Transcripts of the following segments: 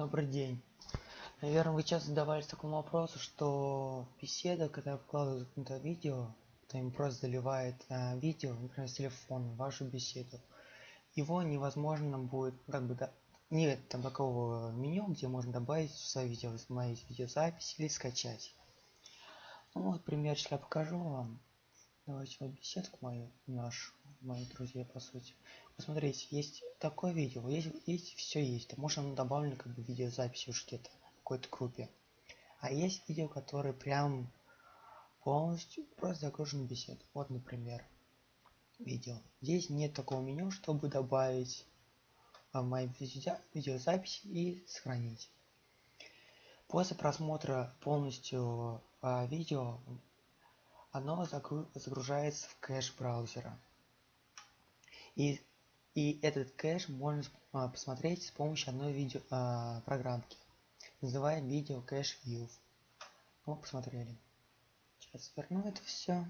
Добрый день. Наверное, вы часто задавались такому вопросу, что беседа, когда вкладывают это видео, то им просто заливает а, видео, например, с телефона, вашу беседу. Его невозможно будет, как бы, да, нет там такого меню, где можно добавить свое видео, мои видеозапись или скачать. Ну вот примерчик я покажу вам. Давайте вот беседку мою, нашу, мои друзья, по сути. Посмотрите, есть такое видео, есть, есть все есть. Может оно добавлено как бы видеозапись уж где-то в какой-то группе. А есть видео, которые прям полностью просто загружены бесед. Вот, например, видео. Здесь нет такого меню, чтобы добавить а, мои видеозаписи и сохранить. После просмотра полностью а, видео оно загружается в кэш браузера. И, и этот кэш можно а, посмотреть с помощью одной видео а, программки. Называем видео кэш view. Ну, посмотрели. Сейчас верну это все.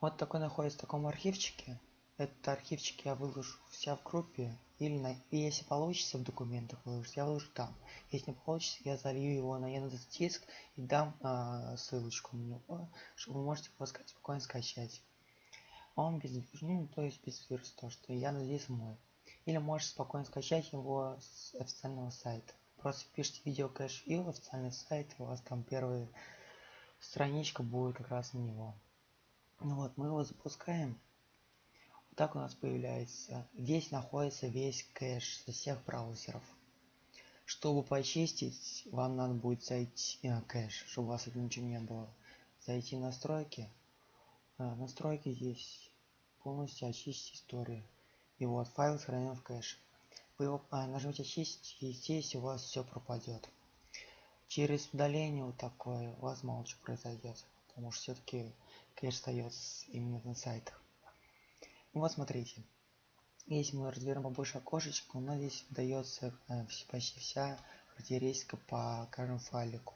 Вот такой находится в таком архивчике. Этот архивчик я выложу вся в группе. Или на, и если получится в документах выложить, я выложу там. Если не получится, я залью его на Яндекс Диск и дам а, ссылочку на чтобы вы можете его спокойно скачать. Он без ну, то есть без вируса, то что Яндекс Диск мой. Или можете спокойно скачать его с официального сайта. Просто пишите видео кэш и официальный сайт, у вас там первая страничка будет как раз на него. Ну вот, мы его запускаем. Вот так у нас появляется. Здесь находится весь кэш со всех браузеров. Чтобы почистить, вам надо будет зайти э, кэш, чтобы у вас это ничего не было. Зайти в настройки. Э, настройки здесь полностью очистить историю. И вот файл сохранен в кэш. Вы его а, нажмете очистить, и здесь у вас все пропадет. Через удаление вот такое у вас мало что произойдет. Потому что все-таки кэш остается именно на сайтах. Ну вот смотрите. Если мы разберем побольше окошечко, у нас здесь дается э, почти вся характеристика по каждому файлику.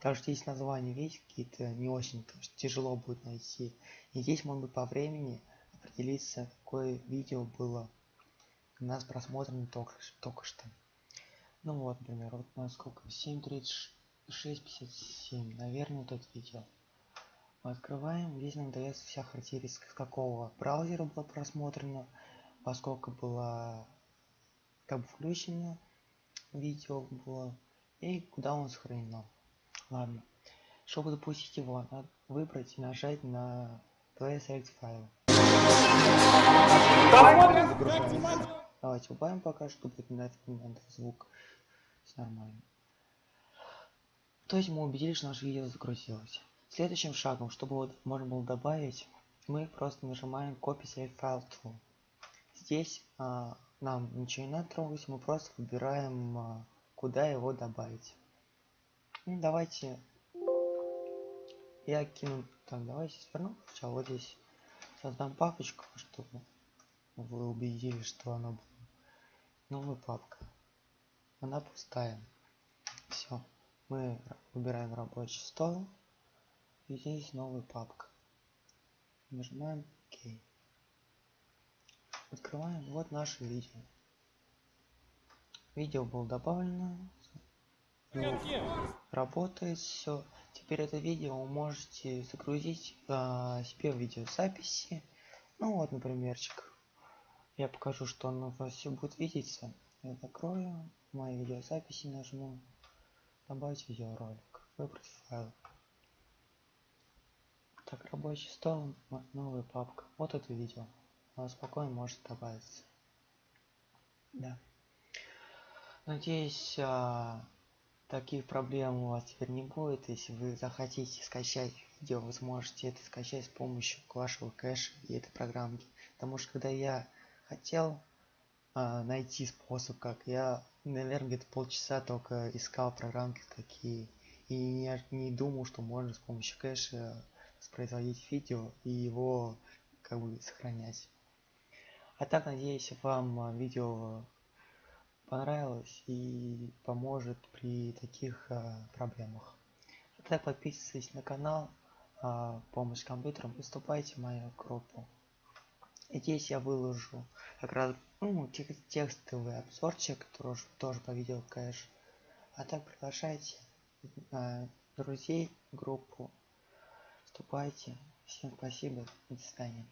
Также здесь названия есть какие-то не очень тяжело будет найти. И здесь быть по времени определиться, какое видео было у нас просмотрено только, только что. Ну вот, например, вот на сколько? 7.36.57. Наверное, вот это видео. Мы открываем. Здесь нам дается вся характеристика, какого браузера было просмотрено, поскольку было как бы включено видео было и куда он сохранено. Ладно. Чтобы запустить его, надо выбрать и нажать на Play Select файл. Давайте убавим пока, чтобы на этот момент звук нормально. То есть мы убедились, что наше видео загрузилось. Следующим шагом, чтобы вот можно было добавить, мы просто нажимаем Copy Select File To. Здесь а, нам ничего не надо трогать, мы просто выбираем, а, куда его добавить. Ну, давайте я кину, так, давайте сверну сначала вот здесь создам папочку, чтобы вы убедились, что она была новая папка. Она пустая. Все. Мы выбираем рабочий стол. И здесь новая папка. Нажимаем ОК. Открываем. Вот наше видео. Видео было добавлено. Ну, работает все. Теперь это видео вы можете загрузить а, себе в видеозаписи. Ну вот, напримерчик. Я покажу, что оно у вас все будет видеться. Я закрою мои видеозаписи, нажму добавить видеоролик, выбрать файл. Так, рабочий стол, новая папка. Вот это видео. Оно спокойно может добавиться. Да. Надеюсь, а, таких проблем у вас теперь не будет. Если вы захотите скачать видео, вы сможете это скачать с помощью вашего кэша и этой программки. Потому что когда я хотел а, найти способ, как я, наверное, где-то полчаса только искал программки такие. И не, не думал, что можно с помощью кэша воспроизводить видео и его как бы сохранять. А так, надеюсь, вам а, видео понравилось и поможет при таких а, проблемах. А так подписывайтесь на канал а, помощь компьютерам и вступайте в мою группу. здесь я выложу как раз ну, текстовый обзорчик тоже, тоже по видео кэш а так приглашайте э, друзей в группу. Вступайте. Всем спасибо. И до свидания